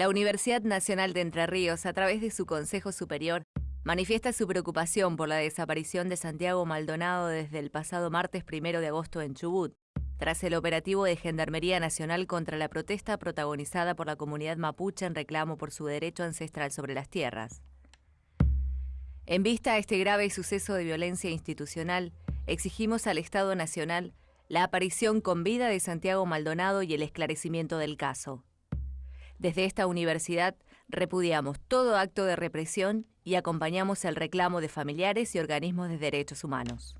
La Universidad Nacional de Entre Ríos, a través de su Consejo Superior, manifiesta su preocupación por la desaparición de Santiago Maldonado desde el pasado martes 1 de agosto en Chubut, tras el operativo de Gendarmería Nacional contra la protesta protagonizada por la comunidad mapuche en reclamo por su derecho ancestral sobre las tierras. En vista a este grave suceso de violencia institucional, exigimos al Estado Nacional la aparición con vida de Santiago Maldonado y el esclarecimiento del caso. Desde esta universidad repudiamos todo acto de represión y acompañamos el reclamo de familiares y organismos de derechos humanos.